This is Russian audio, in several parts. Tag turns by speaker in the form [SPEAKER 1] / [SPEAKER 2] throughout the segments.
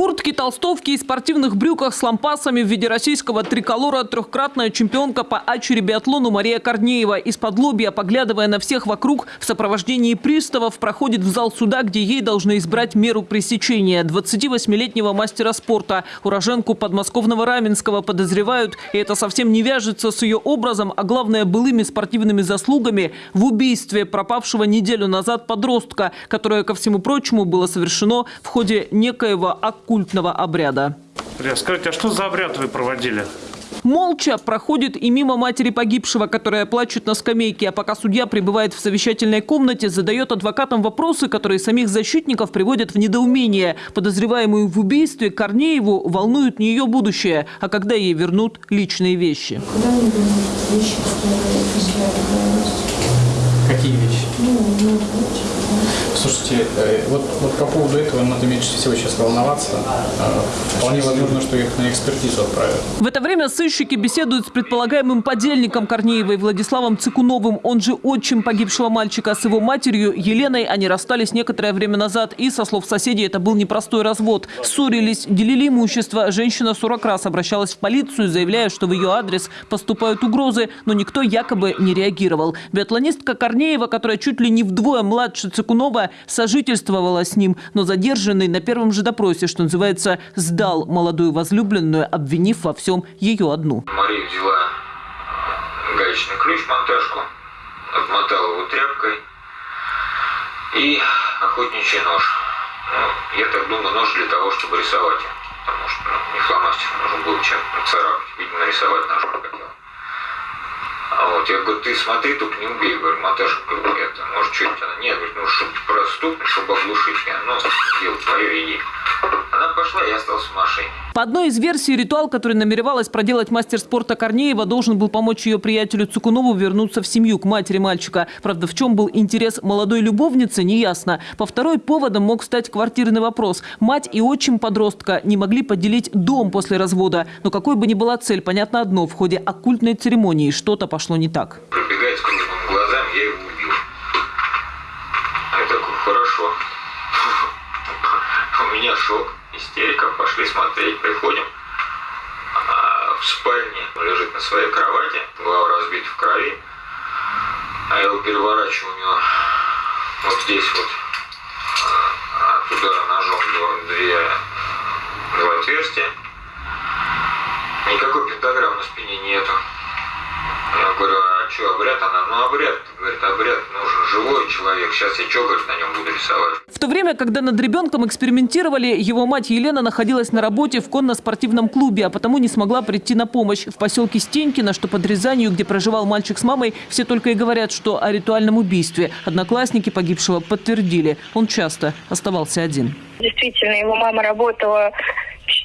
[SPEAKER 1] куртке, толстовке и спортивных брюках с лампасами в виде российского триколора трехкратная чемпионка по ачере-биатлону Мария Корнеева. Из-под лобья, поглядывая на всех вокруг, в сопровождении приставов проходит в зал суда, где ей должны избрать меру пресечения. 28-летнего мастера спорта, уроженку подмосковного Раменского подозревают, и это совсем не вяжется с ее образом, а главное былыми спортивными заслугами в убийстве пропавшего неделю назад подростка, которое, ко всему прочему, было совершено в ходе некоего оккультного обряда.
[SPEAKER 2] Скажите, а что за обряд вы проводили?
[SPEAKER 1] Молча проходит и мимо матери погибшего, которая плачет на скамейке, а пока судья пребывает в совещательной комнате, задает адвокатам вопросы, которые самих защитников приводят в недоумение. Подозреваемую в убийстве Корнееву волнует не ее будущее, а когда ей вернут личные вещи.
[SPEAKER 3] Куда мне вернут вещи, которые
[SPEAKER 4] Какие вещи?
[SPEAKER 3] Ну, ну,
[SPEAKER 4] Слушайте, э, вот, вот по поводу этого надо меньше всего сейчас волноваться. Э, вполне возможно, что их на экспертизу отправят.
[SPEAKER 1] В это время сыщики беседуют с предполагаемым подельником Корнеевой Владиславом Цикуновым. Он же отчим погибшего мальчика. С его матерью Еленой они расстались некоторое время назад. И, со слов соседей, это был непростой развод. Ссорились, делили имущество. Женщина 40 раз обращалась в полицию, заявляя, что в ее адрес поступают угрозы. Но никто якобы не реагировал. Биатлонистка Корнеева, которая чуть ли не вдвое младше Цикунова, сожительствовала с ним, но задержанный на первом же допросе, что называется, сдал молодую возлюбленную, обвинив во всем ее одну.
[SPEAKER 5] Мария взяла гаечный ключ, монтажку, обмотала его тряпкой и охотничий нож. Ну, я так думаю, нож для того, чтобы рисовать. Потому что ну, не фломастер нужно было чем царапать. Видимо, рисовать нож хотел. Вот я говорю, ты смотри, только не убей, говорю, Маташа, это, может, что-нибудь она, нет, говорит, ну, проступник, чтобы оглушить меня, ну, дело твое, иди. Она пошла, я остался в машине.
[SPEAKER 1] По одной из версий, ритуал, который намеревалась проделать мастер спорта Корнеева, должен был помочь ее приятелю Цукунову вернуться в семью к матери мальчика. Правда, в чем был интерес молодой любовницы, неясно. По второй поводом мог стать квартирный вопрос. Мать и отчим подростка не могли поделить дом после развода. Но какой бы ни была цель, понятно одно, в ходе оккультной церемонии что-то пошло не так.
[SPEAKER 5] Пробегает с круглыми глазами, я его убил. Я такой, хорошо. У меня шок, истерика, пошли смотреть, приходим. А в спальне лежит на своей кровати, голова разбита в крови. А я его переворачиваю у него вот здесь вот а, от удара ножом две, два отверстия. Никакой пентаграммы на спине нету. Я говорю, а что, обряд? Она, ну обряд. Говорит, обряд нужен живой человек. Сейчас я что, говорит, на нем буду рисовать.
[SPEAKER 1] В то время, когда над ребенком экспериментировали, его мать Елена находилась на работе в конно-спортивном клубе, а потому не смогла прийти на помощь. В поселке Стенькино, что под Рязанью, где проживал мальчик с мамой, все только и говорят, что о ритуальном убийстве. Одноклассники погибшего подтвердили. Он часто оставался один.
[SPEAKER 6] Действительно, его мама работала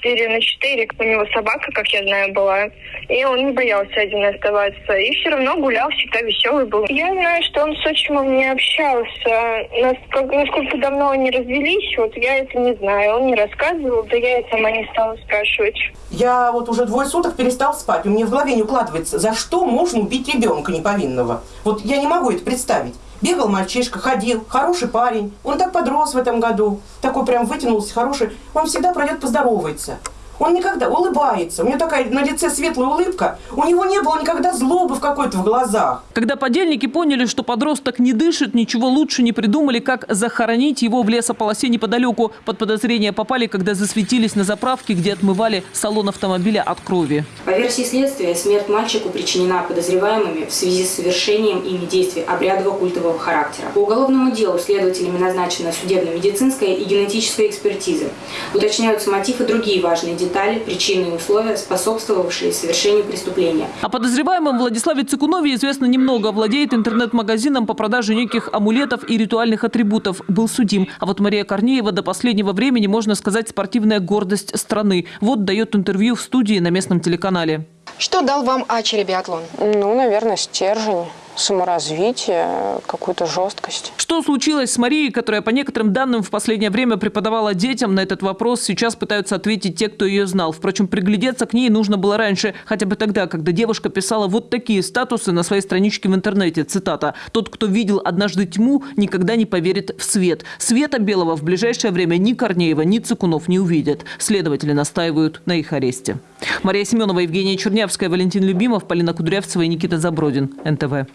[SPEAKER 6] 4 на 4. У него собака, как я знаю, была. И он не боялся один оставаться. И все равно гулял, всегда веселый был. Я знаю, что он с отчимом не общался. Насколько, насколько давно они развелись, вот я это не знаю. Он не рассказывал, да я и сама не стала спрашивать.
[SPEAKER 7] Я вот уже двое суток перестал спать. У меня в голове не укладывается, за что можно убить ребенка неповинного. Вот я не могу это представить. Бегал мальчишка, ходил, хороший парень. Он так подрос в этом году. Такой прям вытянулся, хороший. Он всегда пройдет, поздоровается. Он никогда улыбается. У него такая на лице светлая улыбка. У него не было никогда злобы в какой-то в глазах.
[SPEAKER 1] Когда подельники поняли, что подросток не дышит, ничего лучше не придумали, как захоронить его в лесополосе неподалеку. Под подозрение попали, когда засветились на заправке, где отмывали салон автомобиля от крови.
[SPEAKER 8] По версии следствия, смерть мальчику причинена подозреваемыми в связи с совершением ими действий обрядово-культового характера. По уголовному делу следователями назначена судебно-медицинская и генетическая экспертиза. Уточняются мотив и другие важные детали, причины и условия, способствовавшие совершению преступления.
[SPEAKER 1] О подозреваемом Владиславе Цикунове известно немного. Владеет интернет-магазином по продаже неких амулетов и ритуальных атрибутов. Был судим. А вот Мария Корнеева до последнего времени, можно сказать, спортивная гордость страны. Вот дает интервью в студии на местном телеканале.
[SPEAKER 9] Что дал вам ачери биатлон?
[SPEAKER 10] Ну, наверное, стержень.
[SPEAKER 9] Саморазвитие, какую-то жесткость.
[SPEAKER 1] Что случилось с Марией, которая, по некоторым данным, в последнее время преподавала детям? На этот вопрос сейчас пытаются ответить те, кто ее знал. Впрочем, приглядеться к ней нужно было раньше, хотя бы тогда, когда девушка писала вот такие статусы на своей страничке в интернете. Цитата. «Тот, кто видел однажды тьму, никогда не поверит в свет. Света белого в ближайшее время ни Корнеева, ни Цикунов не увидят». Следователи настаивают на их аресте. Мария Семенова, Евгения Чернявская, Валентин Любимов, Полина Кудрявцева и Никита Забродин. НТВ.